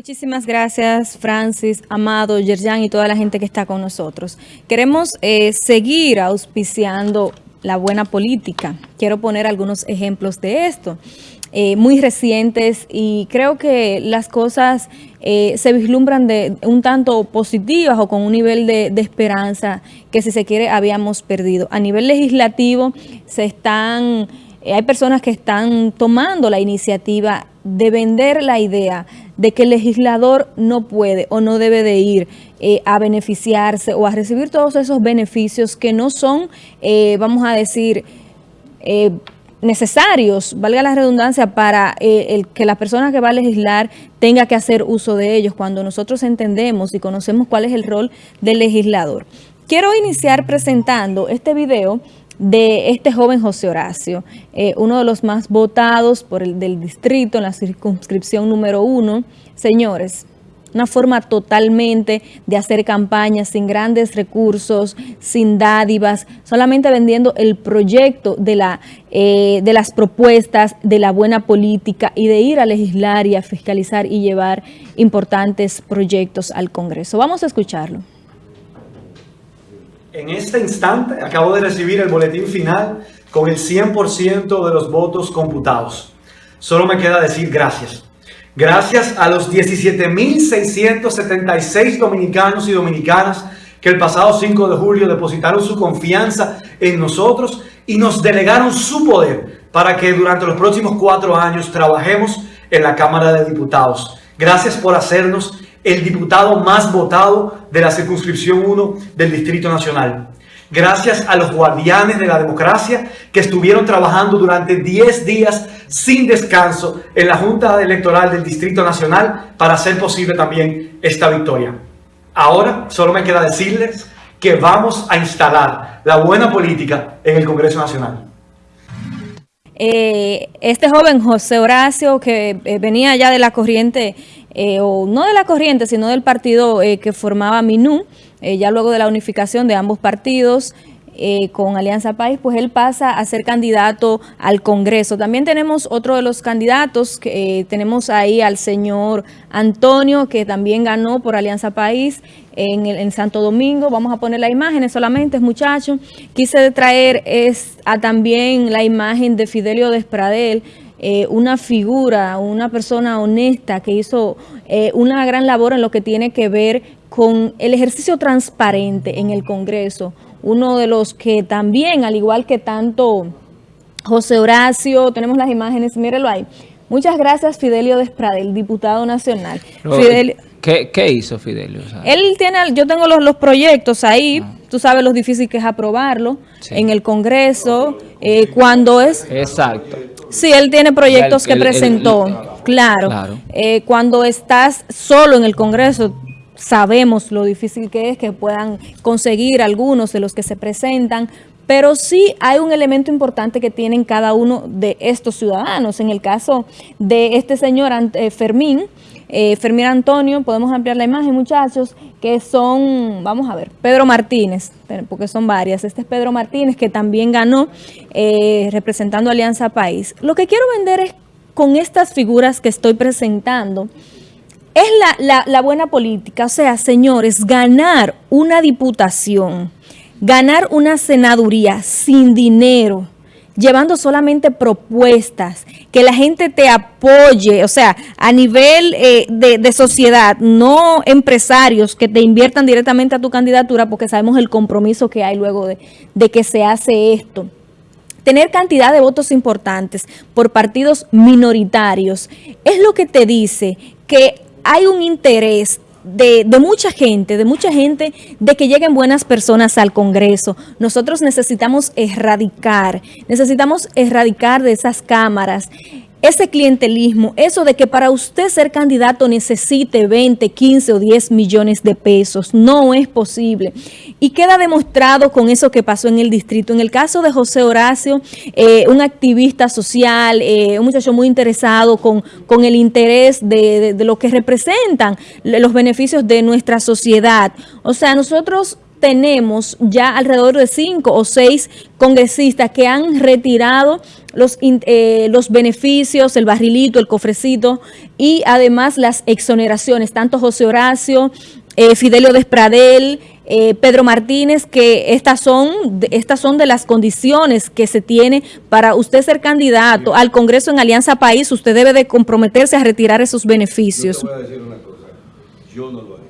Muchísimas gracias, Francis, Amado, Yerjan y toda la gente que está con nosotros. Queremos eh, seguir auspiciando la buena política. Quiero poner algunos ejemplos de esto. Eh, muy recientes y creo que las cosas eh, se vislumbran de un tanto positivas o con un nivel de, de, esperanza que si se quiere habíamos perdido. A nivel legislativo se están, hay personas que están tomando la iniciativa de vender la idea de que el legislador no puede o no debe de ir eh, a beneficiarse o a recibir todos esos beneficios que no son, eh, vamos a decir, eh, necesarios, valga la redundancia, para el que la persona que va a legislar tenga que hacer uso de ellos cuando nosotros entendemos y conocemos cuál es el rol del legislador. Quiero iniciar presentando este video de este joven José Horacio, eh, uno de los más votados por el del distrito en la circunscripción número uno. Señores, una forma totalmente de hacer campañas sin grandes recursos, sin dádivas, solamente vendiendo el proyecto de, la, eh, de las propuestas, de la buena política y de ir a legislar y a fiscalizar y llevar importantes proyectos al Congreso. Vamos a escucharlo. En este instante acabo de recibir el boletín final con el 100% de los votos computados. Solo me queda decir gracias. Gracias a los 17.676 dominicanos y dominicanas que el pasado 5 de julio depositaron su confianza en nosotros y nos delegaron su poder para que durante los próximos cuatro años trabajemos en la Cámara de Diputados. Gracias por hacernos el diputado más votado de la circunscripción 1 del Distrito Nacional. Gracias a los guardianes de la democracia que estuvieron trabajando durante 10 días sin descanso en la Junta Electoral del Distrito Nacional para hacer posible también esta victoria. Ahora solo me queda decirles que vamos a instalar la buena política en el Congreso Nacional. Eh, este joven José Horacio que eh, venía ya de la corriente eh, o no de la corriente, sino del partido eh, que formaba MINU, eh, ya luego de la unificación de ambos partidos, con Alianza País, pues él pasa a ser candidato al Congreso. También tenemos otro de los candidatos, que tenemos ahí al señor Antonio, que también ganó por Alianza País en, el, en Santo Domingo. Vamos a poner las imágenes solamente, muchachos. Quise traer es, a también la imagen de Fidelio Despradel, eh, una figura, una persona honesta que hizo eh, una gran labor en lo que tiene que ver con el ejercicio transparente en el Congreso. Uno de los que también, al igual que tanto José Horacio, tenemos las imágenes, mírelo ahí. Muchas gracias Fidelio Despradel, diputado nacional. ¿qué, hizo Fidelio? Él tiene, yo tengo los, los proyectos ahí, ah. tú sabes lo difícil que es aprobarlo en el Congreso, eh, cuando es... Exacto. Sí, él tiene proyectos que presentó, claro. Eh, cuando estás solo en el Congreso, sabemos lo difícil que es que puedan conseguir algunos de los que se presentan, pero sí hay un elemento importante que tienen cada uno de estos ciudadanos. En el caso de este señor eh, Fermín, eh, Fermín Antonio, podemos ampliar la imagen, muchachos, que son, vamos a ver, Pedro Martínez, porque son varias. Este es Pedro Martínez, que también ganó eh, representando Alianza País. Lo que quiero vender es con estas figuras que estoy presentando, es la, la buena política. O sea, señores, ganar una diputación, ganar una senaduría sin dinero, llevando solamente propuestas, que la gente te apoye, o sea, a nivel eh, de, sociedad, no empresarios que te inviertan directamente a tu candidatura porque sabemos el compromiso que hay luego de, de que se hace esto. Tener cantidad de votos importantes por partidos minoritarios, es lo que te dice que hay un interés de, mucha gente, de mucha gente, de que lleguen buenas personas al Congreso. Nosotros necesitamos erradicar, necesitamos erradicar de esas cámaras ese clientelismo, eso de que para usted ser candidato necesite 20, 15 o 10 millones de pesos, no es posible. Y queda demostrado con eso que pasó en el distrito. En el caso de José Horacio, eh, un activista social, eh, un muchacho muy interesado con, con el interés de, de lo que representan los beneficios de nuestra sociedad. O sea, nosotros tenemos ya alrededor de cinco o seis congresistas que han retirado los, eh, los beneficios, el barrilito, el cofrecito y además las exoneraciones, tanto José Horacio, eh, Fidelio Despradel, eh, Pedro Martínez, que estas son, estas son de las condiciones que se tiene para usted ser candidato al Congreso en Alianza País, usted debe de comprometerse a retirar esos beneficios. Yo decir una cosa, yo no lo haré.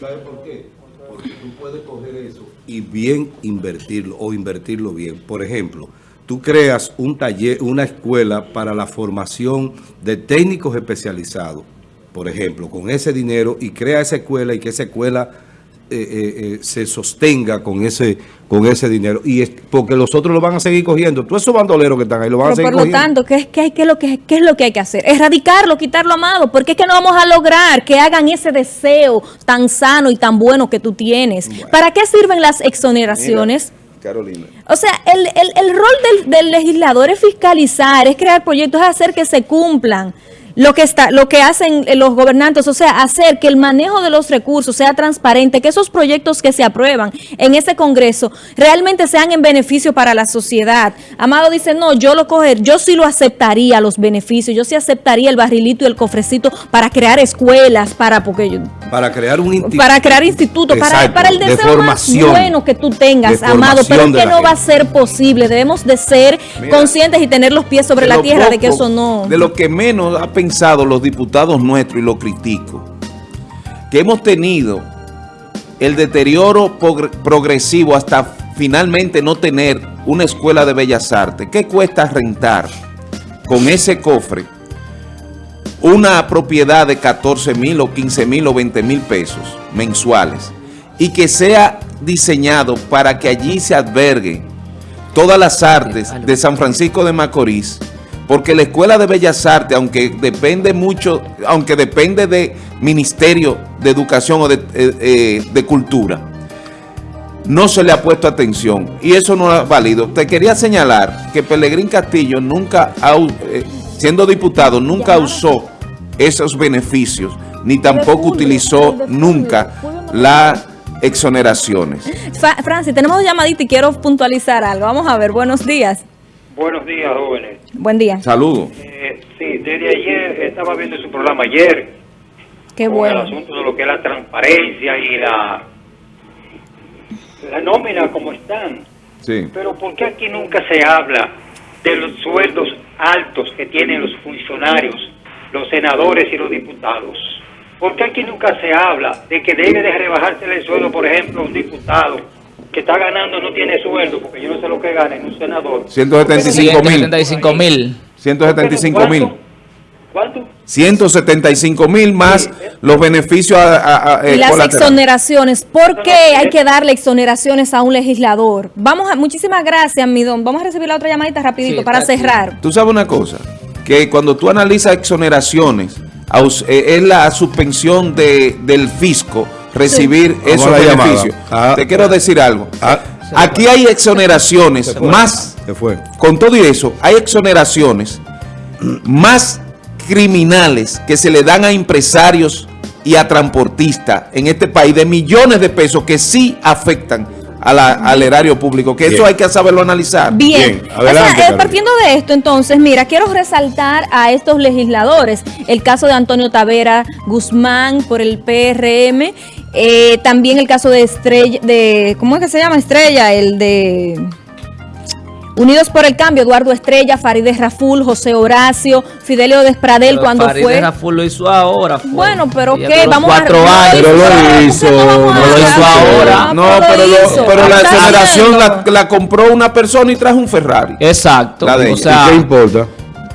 ¿Sabe por qué? Porque tú puedes coger eso y bien invertirlo o invertirlo bien. Por ejemplo, tú creas un taller, una escuela para la formación de técnicos especializados, por ejemplo, con ese dinero y crea esa escuela y que esa escuela eh, eh, eh, se sostenga con ese con ese dinero y es, porque los otros lo van a seguir cogiendo todos esos bandoleros que están ahí lo van a seguir por lo tanto ¿qué, qué, qué, es lo que, ¿qué es lo que hay que hacer? erradicarlo, quitarlo amado porque es que no vamos a lograr que hagan ese deseo tan sano y tan bueno que tú tienes ¿para qué sirven las exoneraciones? Carolina. O sea, el, el, el rol del, del legislador es fiscalizar, es crear proyectos, es hacer que se cumplan lo que está, lo que hacen eh, los gobernantes, o sea, hacer que el manejo de los recursos sea transparente, que esos proyectos que se aprueban en ese Congreso realmente sean en beneficio para la sociedad. Amado dice, no, yo lo coger, yo sí lo aceptaría los beneficios, yo sí aceptaría el barrilito y el cofrecito para crear escuelas, para porque yo, para crear un instituto, para crear institutos, para, para el deseo más bueno que tú tengas, amado, pero que no va a ser posible. Debemos de ser conscientes y tener los pies sobre la tierra de que eso no. De lo que menos ha pensado los diputados nuestros, y lo critico, que hemos tenido el deterioro progresivo hasta finalmente no tener una escuela de bellas artes. ¿Qué cuesta rentar con ese cofre una propiedad de 14 mil o 15 mil o 20 mil pesos mensuales y que sea diseñado para que allí se alberguen todas las artes de San Francisco de Macorís porque la Escuela de Bellas Artes, aunque depende mucho, aunque depende de Ministerio de Educación o de, eh, eh, Cultura, no se le ha puesto atención y eso no es válido. Te quería señalar que Pelegrín Castillo nunca, eh, siendo diputado, nunca usó esos beneficios, ni tampoco utilizó nunca las exoneraciones. Francis, tenemos llamadita y quiero puntualizar algo. Vamos a ver, buenos días. Buenos días, jóvenes. Buen día. Saludos. Eh, sí, desde ayer estaba viendo su programa ayer. Qué bueno. el asunto de lo que es la transparencia y la, la nómina como están. Sí. Pero ¿por qué aquí nunca se habla de los sueldos altos que tienen los funcionarios, los senadores y los diputados? ¿Por qué aquí nunca se habla de que debe de rebajarse el sueldo, por ejemplo, un diputado que está ganando no tiene sueldo, porque yo no sé lo que gana en un senador. 175 mil. 175 mil. 175 mil. ¿Cuánto? 175 mil más los beneficios a, eh, y las exoneraciones. ¿Por qué hay que darle exoneraciones a un legislador? Vamos a, muchísimas gracias, Midón. Vamos a recibir la otra llamadita rapidito para cerrar. Tú sabes una cosa, que cuando tú analizas exoneraciones, eh, es la suspensión de, del fisco recibir esos beneficios. Ah. Te quiero decir algo. Ah. Aquí hay exoneraciones más, con todo y eso, hay exoneraciones más criminales que se le dan a empresarios y a transportistas en este país de millones de pesos que sí afectan al erario público, que eso hay que saberlo analizar. Bien, eh, partiendo de esto, entonces, mira, quiero resaltar a estos legisladores, el caso de Antonio Tavera Guzmán por el PRM, eh, también el caso de Estrella, de, ¿cómo es que se llama Estrella? El de... Unidos por el Cambio, Eduardo Estrella, Farideh Raful, José Horacio, Fidelio Despradel cuando Farideh fue... Raful lo hizo ahora. Bueno, pero ¿qué? Vamos cuatro a... años. Pero lo hizo. No, lo hizo ahora. No, pero, lo, pero la exoneración la, la, compró una persona y trajo un Ferrari. Exacto. La de o sea, ¿Qué importa?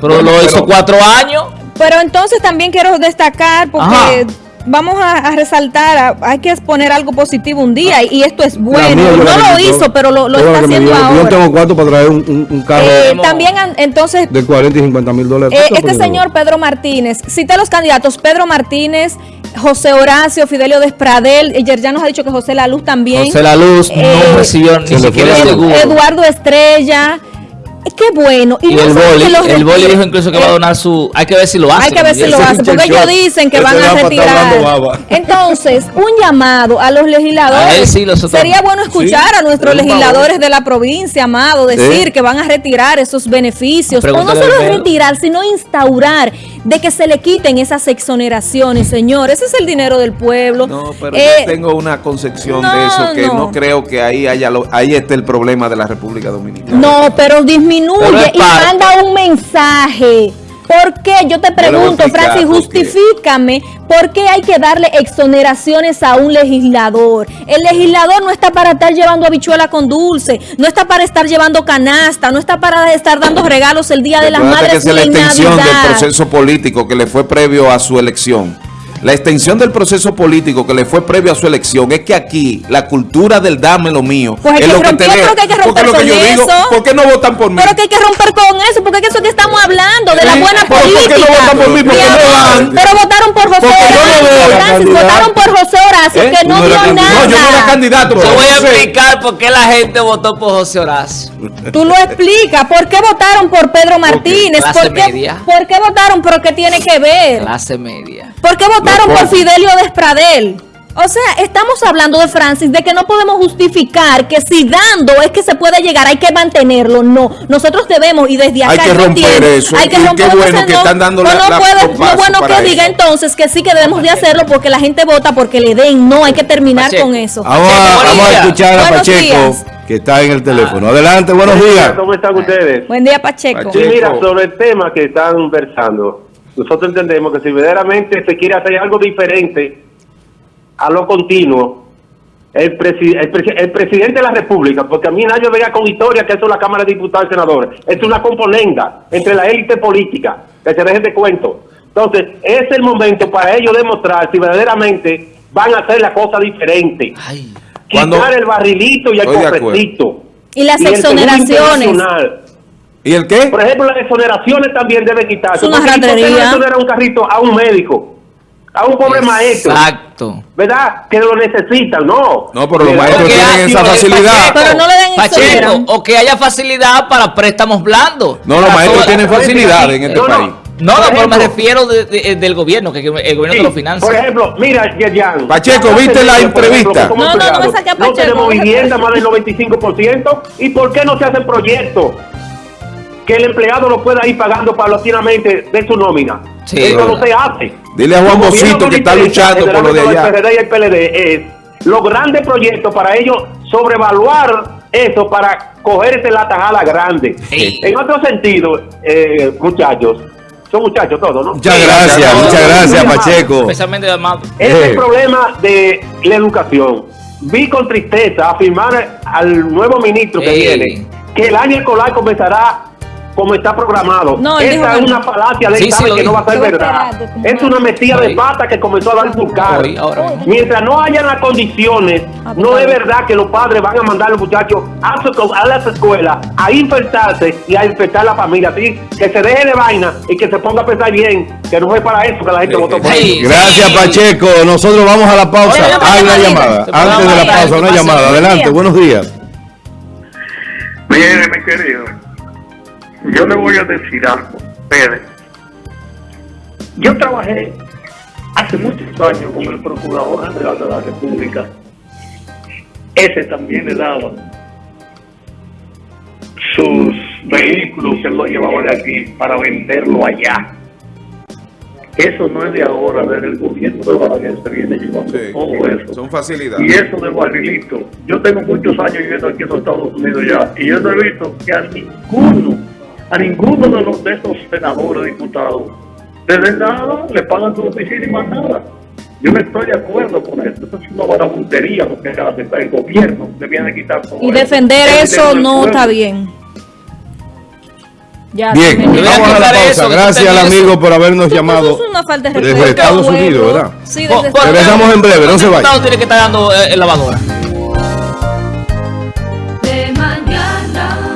Pero lo hizo cuatro años. Pero entonces también quiero destacar porque... Ajá vamos a, resaltar, hay que exponer algo positivo un día y, esto es bueno. no lo hizo, pero lo, está haciendo ahora. Yo tengo cuarto para traer un, carro. Eh, también, entonces... De 40 y 50 mil dólares. Eh, este señor Pedro Martínez, cita los candidatos, Pedro Martínez, José Horacio, Fidelio Despradel, ayer ya nos ha dicho que José La Luz también. José La Luz no eh, recibió ni siquiera Eduardo Estrella, qué bueno. Y, Y no el boli, los el boli dijo incluso que va a eh, donar su... Hay que ver si lo hace. Hay que ver si lo hace, porque ellos dicen que van a retirar. Entonces, un llamado a los legisladores. sí, los otros Sería no. bueno escuchar a nuestros legisladores favor. de la provincia, amado, decir Sí. que van a retirar esos beneficios. O no solo retirar, sino instaurar de que se le quiten esas exoneraciones, señor. Ese es el dinero del pueblo. No, pero Eh, yo tengo una concepción no, de eso que no. no. creo que ahí haya lo- ahí esté el problema de la República Dominicana. No, pero disminuye Pero y manda un mensaje. ¿Por qué? Yo te pregunto, explicar Francis, justifícame por qué hay que darle exoneraciones a un legislador. El legislador no está para estar llevando habichuela con dulce, no está para estar llevando canasta, no está para estar dando regalos el Día de las Madres que es la en extensión del proceso político que le fue previo a su elección. La extensión del proceso político que le fue previo a su elección es que aquí la cultura del dame lo mío Pues es que lo que te que hay que Porque romper lo que con yo digo, eso. ¿por qué no votan por mí? Pero que hay que romper con eso, porque es eso que estamos hablando, de la buena pero ¿por qué política. no votan por mí? Porque Mi no amor, van. Pero votaron por José Porque no Horacio. candidata. votaron por José Horacio, ¿Eh? que no, no dio nada. No, yo no era candidato. Te voy a no explicar por qué la gente votó por José Horacio. Tú lo explicas. ¿Por qué votaron por Pedro Martínez? Clase ¿Por qué, media. ¿Por qué votaron? ¿Pero qué tiene que ver? Clase media. ¿Por qué votaron por Fidelio Despradel? O sea, estamos hablando de Francis, de que no podemos justificar que si dando es que se puede llegar, hay que mantenerlo. No, nosotros debemos, y desde acá Hay que romper entiendo, eso, hay que y qué romper bueno que no- están dando no, la- no la- puede- no bueno que diga eso. entonces que sí que debemos de hacerlo porque la gente vota porque le den. No, hay que terminar Pacheco. con eso. Vamos a, vamos a escuchar a Pacheco, días. que está en el teléfono. Adelante, buenos días. ¿Cómo están ustedes? Buen día, Pacheco. Pacheco. Sí, mira, sobre el tema que están conversando, nosotros entendemos que si verdaderamente se quiere hacer algo diferente a lo continuo, el, presi- el, presi- el presidente de la República, porque a mí nadie vea con historia que eso es la Cámara de Diputados y Senadores, es una componenda entre la élite política, que se dejen de cuento. Entonces, es el momento para ellos demostrar si verdaderamente van a hacer la cosa diferente. Ay. Cuando- Quitar el barrilito y el cofrecito. Y las exoneraciones. ¿Y el qué? Por ejemplo, las exoneraciones también deben quitarse. Es una Porque ¿por qué ratería. no exonerar un carrito a un médico? A un pobre maestro. Exacto. ¿Verdad? Que lo necesitan, no. No, pero los Pero maestros tienen hay- esa Pacheco, facilidad. Pero no le den Pacheco, o que haya facilidad para préstamos blandos. No, los maestros todas- tienen facilidad en este No, no. país. No, Por no, pero me ejemplo, refiero de- de- del gobierno, que el gobierno Sí, te lo financia. Por ejemplo, mira, Yerjan. Pacheco, ¿viste la entrevista? como No, no, no me saque a No Pacheco, tenemos déjame vivienda más del 95%. ¿Y por qué no se hacen proyectos? Que el empleado lo pueda ir pagando paulatinamente de su nómina. Sí, Eso verdad. no se hace. Dile a Juan gobierno que está luchando por lo de el allá. PRD y el PLD es los grandes proyectos para ellos sobrevaluar eso para coger ese la tajada grande. Sí. En otro sentido, eh, muchachos, son muchachos todos, ¿no? Muchas gracias, muchas gracias, Pacheco. Especialmente además. Es Eh. el problema de la educación. Vi con tristeza afirmar al nuevo ministro que Ey. viene que el año escolar comenzará como está programado. No, Esta es no. una falacia de Sí, que no va a ser a verdad. Es una metida de pata que comenzó a dar su cara. Mientras no hayan las condiciones, Ah, no pues, es claro. verdad que los padres van a mandar a los muchachos a, su- a las escuelas a infectarse y a infectar la familia. Así que se deje de vaina y que se ponga a pensar bien, que no es para eso que la gente Sí, votó por sí. él. Gracias, Pacheco. Nosotros vamos a la pausa. Oye, Hay una llamada. Te Antes de la pausa, una llamada. Adelante, buenos días. Mire, mi querido, yo le voy a decir algo, Pérez. Yo trabajé hace muchos años con el Procurador General de la República. Ese también le daba sus vehículos, él lo llevaba de aquí para venderlo allá. Eso no es de ahora, desde el gobierno de Balaguer se viene llevando Sí, todo eso. son Y facilidades. eso de barrilito. Yo tengo muchos años viviendo aquí en los Estados Unidos ya, y yo no he visto que a ninguno, a ninguno de los de esos senadores, diputados, de nada, le pagan su oficina y más nada. Yo no estoy de acuerdo con esto. Esto es una vagabundería lo que hace el gobierno. Le viene a quitar todo Y eso. defender eso del no pueblo. está bien. Ya, Bien, vamos a la pausa. eso, Gracias al eso. amigo por habernos Eso llamado. es una falta de desde Estados. Unidos, ¿verdad? Sí, desde por- Regresamos en breve, no se vaya. El Estado tiene que estar dando eh, lavadora.